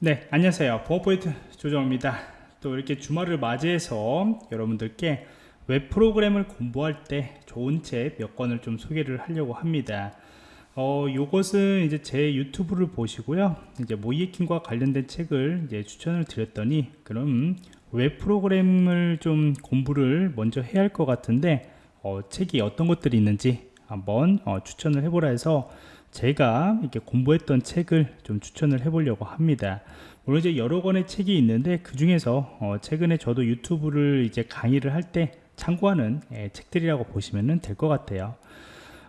네 안녕하세요. 보안프로젝트 조정원입니다. 또 이렇게 주말을 맞이해서 여러분들께 웹 프로그램을 공부할 때 좋은 책 몇 권을 좀 소개를 하려고 합니다. 어, 요것은 이제 제 유튜브를 보시고요. 이제 모의해킹과 관련된 책을 이제 추천을 드렸더니 그럼 웹 프로그램을 좀 공부를 먼저 해야 할 것 같은데 어, 책이 어떤 것들이 있는지 한번 어, 추천을 해보라 해서 제가 이렇게 공부했던 책을 좀 추천을 해 보려고 합니다. 물론 이제 여러 권의 책이 있는데 그 중에서 어 최근에 저도 유튜브를 이제 강의를 할 때 참고하는 예, 책들이라고 보시면 될 것 같아요.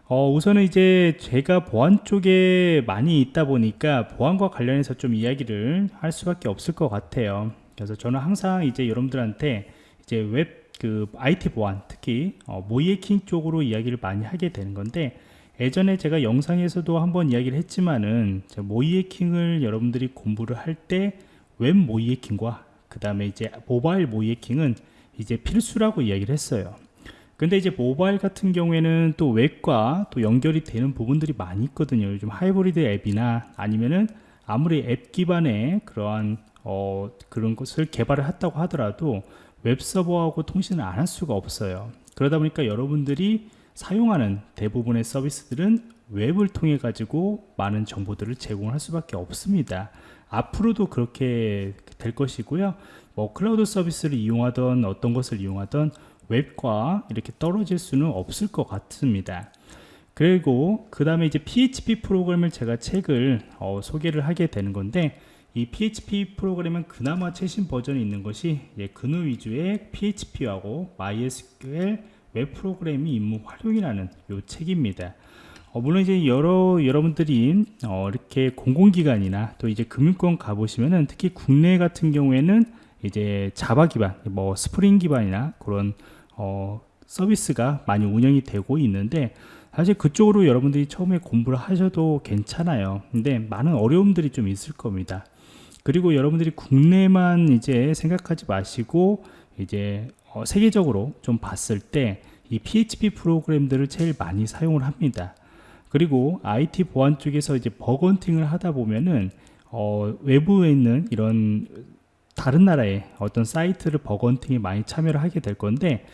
어 우선은 이제 제가 보안 쪽에 많이 있다 보니까 보안과 관련해서 좀 이야기를 할 수밖에 없을 것 같아요. 그래서 저는 항상 이제 여러분들한테 이제 웹 그 IT 보안 특히 어, 모이에킹 쪽으로 이야기를 많이 하게 되는 건데 예전에 제가 영상에서도 한번 이야기를 했지만은 모의해킹을 여러분들이 공부를 할 때 웹 모의해킹과 그 다음에 이제 모바일 모의해킹은 이제 필수라고 이야기를 했어요. 근데 이제 모바일 같은 경우에는 또 웹과 또 연결이 되는 부분들이 많이 있거든요. 요즘 하이브리드 앱이나 아니면은 아무리 앱 기반의 그러한 어 그런 것을 개발을 했다고 하더라도 웹 서버하고 통신을 안 할 수가 없어요. 그러다 보니까 여러분들이 사용하는 대부분의 서비스들은 웹을 통해 가지고 많은 정보들을 제공할 수밖에 없습니다. 앞으로도 그렇게 될 것이고요. 뭐 클라우드 서비스를 이용하던 어떤 것을 이용하던 웹과 이렇게 떨어질 수는 없을 것 같습니다. 그리고 그 다음에 이제 PHP 프로그램을 제가 책을 어, 소개를 하게 되는 건데 이 PHP 프로그램은 그나마 최신 버전이 있는 것이 그누위즈의 PHP하고 MySQL 웹 프로그래밍 입문 활용이라는 요 책입니다. 어, 물론 이제 여러 여러분들이 어, 이렇게 공공기관이나 또 이제 금융권 가보시면은 특히 국내 같은 경우에는 이제 Java 기반, 뭐 스프링 기반이나 그런 어, 서비스가 많이 운영이 되고 있는데 사실 그쪽으로 여러분들이 처음에 공부를 하셔도 괜찮아요. 근데 많은 어려움들이 좀 있을 겁니다. 그리고 여러분들이 국내만 이제 생각하지 마시고 이제 어, 세계적으로 좀 봤을 때 이 PHP 프로그램들을 제일 많이 사용을 합니다. 그리고 IT 보안 쪽에서 이제 버그 헌팅을 하다 보면은 어, 외부에 있는 이런 다른 나라의 어떤 사이트를 버그 헌팅에 많이 참여를 하게 될 건데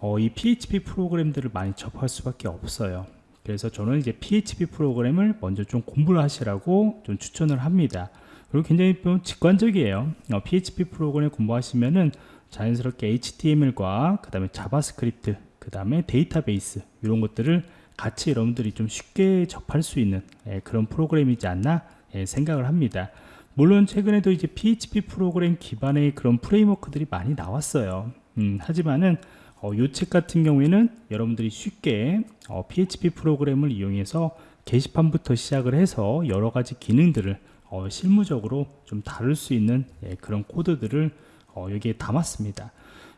어, 이 PHP 프로그램들을 많이 접할 수밖에 없어요. 그래서 저는 이제 PHP 프로그램을 먼저 좀 공부를 하시라고 좀 추천을 합니다. 그리고 굉장히 좀 직관적이에요. 어, PHP 프로그램 공부하시면은 자연스럽게 HTML과 그 다음에 JavaScript 그 다음에 데이터베이스 이런 것들을 같이 여러분들이 좀 쉽게 접할 수 있는 예, 그런 프로그램이지 않나 예, 생각을 합니다. 물론 최근에도 이제 PHP 프로그램 기반의 그런 framework들이 많이 나왔어요. 음, 하지만은 어, 요책 같은 경우에는 여러분들이 쉽게 어, PHP 프로그램을 이용해서 게시판부터 시작을 해서 여러 가지 기능들을 어, 실무적으로 좀 다룰 수 있는 예, 그런 코드들을 어, 여기에 담았습니다.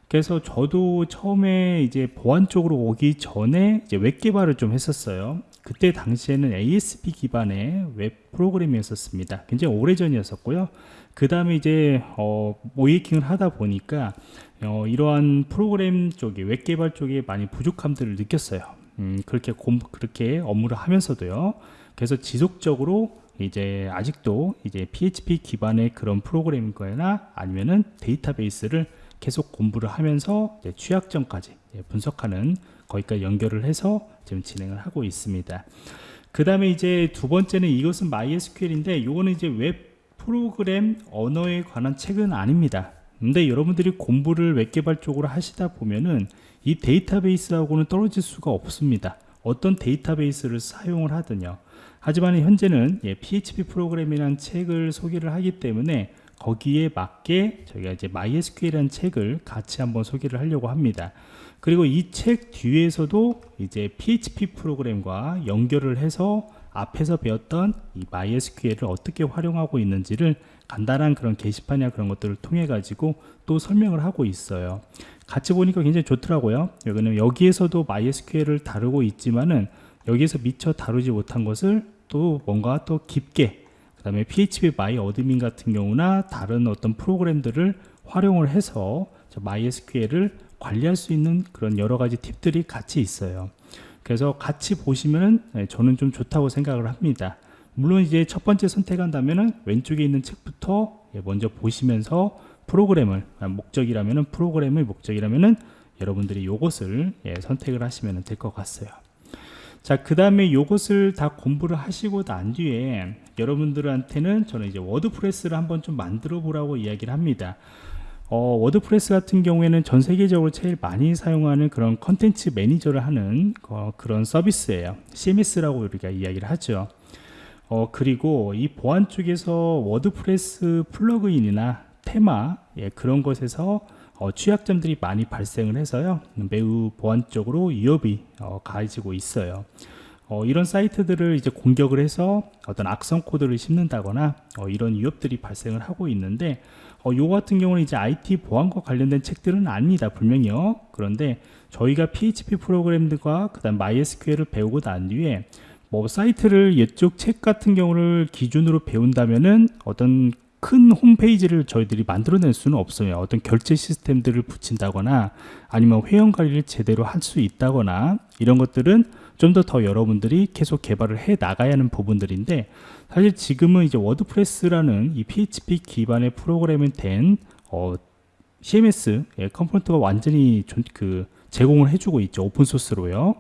그래서 저도 처음에 이제 보안 쪽으로 오기 전에 이제 웹 개발을 좀 했었어요. 그때 당시에는 ASP 기반의 웹 프로그램이었습니다. 굉장히 오래 전이었었고요. 그 다음에 이제 어, 모의해킹을 하다 보니까 어, 이러한 프로그램 쪽에 웹 개발 쪽에 많이 부족함들을 느꼈어요. 음, 그렇게 공, 그렇게 업무를 하면서도요. 그래서 지속적으로 이제 아직도 이제 PHP 기반의 그런 프로그램이거나 아니면은 데이터베이스를 계속 공부를 하면서 취약점까지 분석하는 거기까지 연결을 해서 지금 진행을 하고 있습니다. 그 다음에 이제 두 번째는 이것은 MySQL인데 이거는 이제 웹 프로그램 언어에 관한 책은 아닙니다. 근데 여러분들이 공부를 웹 개발 쪽으로 하시다 보면은 이 데이터베이스하고는 떨어질 수가 없습니다. 어떤 데이터베이스를 사용을 하든요. 하지만 현재는 예, PHP 프로그램이라는 책을 소개를 하기 때문에 거기에 맞게 저희가 이제 MySQL이라는 책을 같이 한번 소개를 하려고 합니다. 그리고 이 책 뒤에서도 이제 PHP 프로그램과 연결을 해서 앞에서 배웠던 이 MySQL을 어떻게 활용하고 있는지를 간단한 그런 게시판이나 그런 것들을 통해 가지고 또 설명을 하고 있어요. 같이 보니까 굉장히 좋더라고요. 여기는 여기에서도 MySQL을 다루고 있지만은 여기에서 미처 다루지 못한 것을 또 뭔가 또 깊게 그 다음에 phpMyAdmin 같은 경우나 다른 어떤 프로그램들을 활용을 해서 MySQL을 관리할 수 있는 그런 여러 가지 팁들이 같이 있어요. 그래서 같이 보시면은 네, 저는 좀 좋다고 생각을 합니다. 물론 이제 첫 번째 선택한다면은 왼쪽에 있는 책부터 예, 먼저 보시면서 프로그램을 아, 목적이라면은 프로그램의 목적이라면은 여러분들이 요것을 예, 선택을 하시면 될 것 같아요. 자, 그 다음에 요것을 다 공부를 하시고 난 뒤에 여러분들한테는 저는 이제 WordPress를 한번 좀 만들어 보라고 이야기를 합니다. 어, WordPress 같은 경우에는 전 세계적으로 제일 많이 사용하는 그런 컨텐츠 매니저를 하는 어, 그런 서비스예요. CMS라고 우리가 이야기를 하죠. 어, 그리고 이 보안 쪽에서 WordPress plugin이나 테마 예, 그런 것에서 어, 취약점들이 많이 발생을 해서요 매우 보안적으로 위협이 어, 가해지고 있어요. 어, 이런 사이트들을 이제 공격을 해서 어떤 악성 코드를 심는다거나 어, 이런 위협들이 발생을 하고 있는데 어, 요 같은 경우는 이제 IT 보안과 관련된 책들은 아닙니다 분명히요. 그런데 저희가 PHP 프로그램들과 그 다음 MySQL을 배우고 난 뒤에 뭐 사이트를 이쪽 책 같은 경우를 기준으로 배운다면은 어떤 큰 홈페이지를 저희들이 만들어낼 수는 없어요. 어떤 결제 시스템들을 붙인다거나 아니면 회원 관리를 제대로 할 수 있다거나 이런 것들은 좀 더더 여러분들이 계속 개발을 해 나가야 하는 부분들인데 사실 지금은 이제 WordPress라는 이 PHP 기반의 프로그램이 된 어, CMS 예, component가 완전히 좀, 그 제공을 해주고 있죠 open source로요.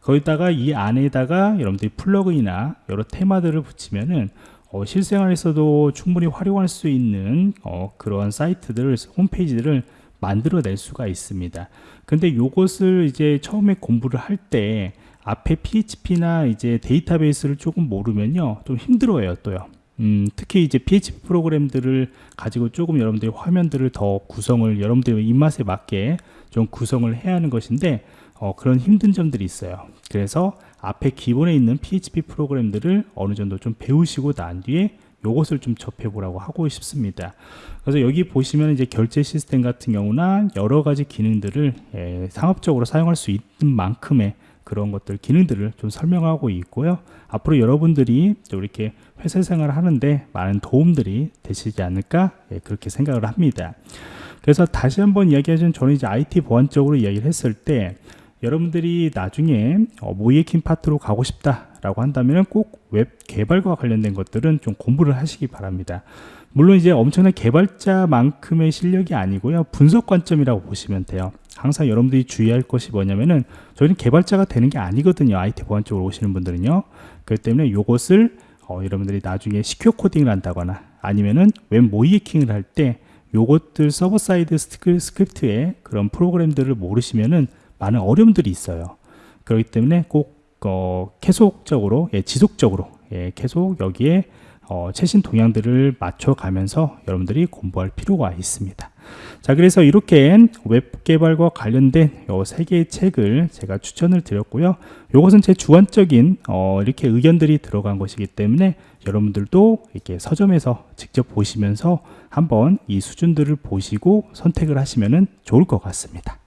거기다가 이 안에다가 여러분들이 plugin이나 여러 테마들을 붙이면은 어, 실생활에서도 충분히 활용할 수 있는 어, 그러한 사이트들, 홈페이지들을 만들어낼 수가 있습니다. 근데 요것을 이제 처음에 공부를 할 때 앞에 PHP나 이제 데이터베이스를 조금 모르면요 좀 힘들어요 또요. 음, 특히 이제 PHP 프로그램들을 가지고 조금 여러분들이 화면들을 더 구성을 여러분들의 입맛에 맞게 좀 구성을 해야 하는 것인데 어, 그런 힘든 점들이 있어요. 그래서 앞에 기본에 있는 PHP 프로그램들을 어느 정도 좀 배우시고 난 뒤에 요것을 좀 접해 보라고 하고 싶습니다. 그래서 여기 보시면 이제 결제 시스템 같은 경우나 여러 가지 기능들을 예, 상업적으로 사용할 수 있는 만큼의 그런 것들 기능들을 좀 설명하고 있고요. 앞으로 여러분들이 이렇게 회사 생활을 하는데 많은 도움들이 되시지 않을까 예, 그렇게 생각을 합니다. 그래서 다시 한번 이야기하자면 저는 이제 IT 보안 적으로 이야기를 했을 때 여러분들이 나중에 어, 모의해킹 파트로 가고 싶다 라고 한다면 꼭 웹 개발과 관련된 것들은 좀 공부를 하시기 바랍니다. 물론 이제 엄청난 개발자만큼의 실력이 아니고요. 분석 관점이라고 보시면 돼요. 항상 여러분들이 주의할 것이 뭐냐면은 저희는 개발자가 되는 게 아니거든요. IT 보안 쪽으로 오시는 분들은요. 그렇기 때문에 이것을 어, 여러분들이 나중에 secure coding을 한다거나 아니면은 웹 모의해킹을 할때 요것들 server side script의 그런 프로그램들을 모르시면은 많은 어려움들이 있어요. 그렇기 때문에 꼭 어, 계속적으로 예, 지속적으로 예, 계속 여기에 어, 최신 동향들을 맞춰가면서 여러분들이 공부할 필요가 있습니다. 자, 그래서 이렇게 웹 개발과 관련된 세 개의 책을 제가 추천을 드렸고요. 이것은 제 주관적인 어, 이렇게 의견들이 들어간 것이기 때문에 여러분들도 이렇게 서점에서 직접 보시면서 한번 이 수준들을 보시고 선택을 하시면 좋을 것 같습니다.